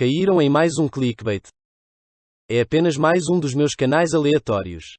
Caíram em mais um clickbait. É apenas mais um dos meus canais aleatórios.